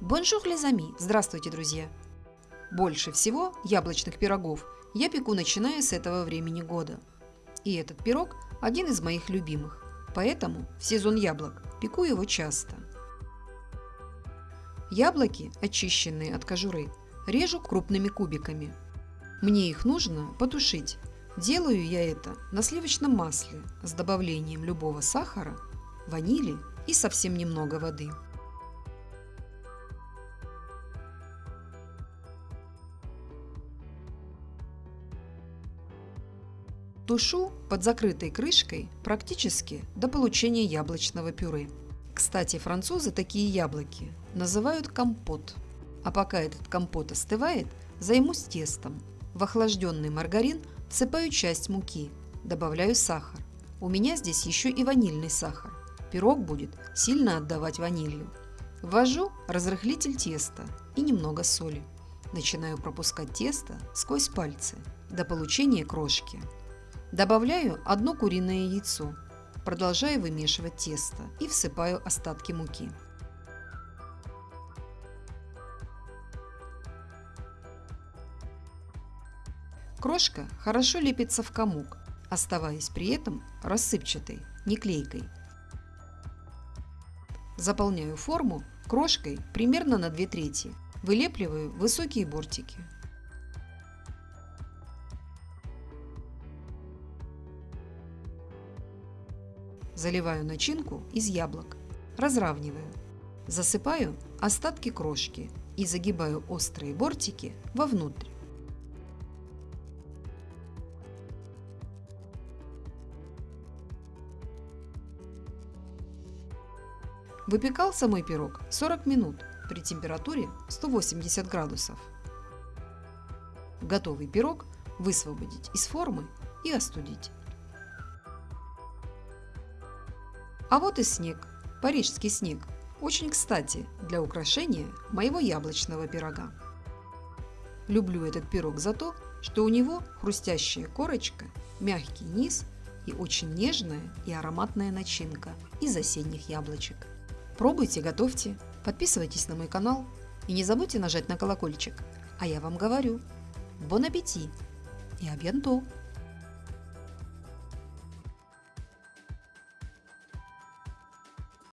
Bonjour les amis! Здравствуйте, друзья! Больше всего яблочных пирогов я пеку начиная с этого времени года. И этот пирог один из моих любимых, поэтому в сезон яблок пеку его часто. Яблоки, очищенные от кожуры, режу крупными кубиками. Мне их нужно потушить. Делаю я это на сливочном масле с добавлением любого сахара, ванили и совсем немного воды. Тушу под закрытой крышкой практически до получения яблочного пюре. Кстати, французы такие яблоки называют компот. А пока этот компот остывает, займусь тестом. В охлажденный маргарин всыпаю часть муки, добавляю сахар. У меня здесь еще и ванильный сахар. Пирог будет сильно отдавать ванилью. Ввожу разрыхлитель теста и немного соли. Начинаю пропускать тесто сквозь пальцы до получения крошки. Добавляю одно куриное яйцо, продолжаю вымешивать тесто и всыпаю остатки муки. Крошка хорошо лепится в комок, оставаясь при этом рассыпчатой, не клейкой. Заполняю форму крошкой примерно на 2 трети. Вылепливаю высокие бортики. Заливаю начинку из яблок. Разравниваю. Засыпаю остатки крошки и загибаю острые бортики вовнутрь. Выпекался мой пирог 40 минут при температуре 180 градусов. Готовый пирог высвободить из формы и остудить. А вот и снег, парижский снег, очень кстати для украшения моего яблочного пирога. Люблю этот пирог за то, что у него хрустящая корочка, мягкий низ и очень нежная и ароматная начинка из осенних яблочек. Пробуйте, готовьте, подписывайтесь на мой канал и не забудьте нажать на колокольчик. А я вам говорю, бон аппетит и абьянто!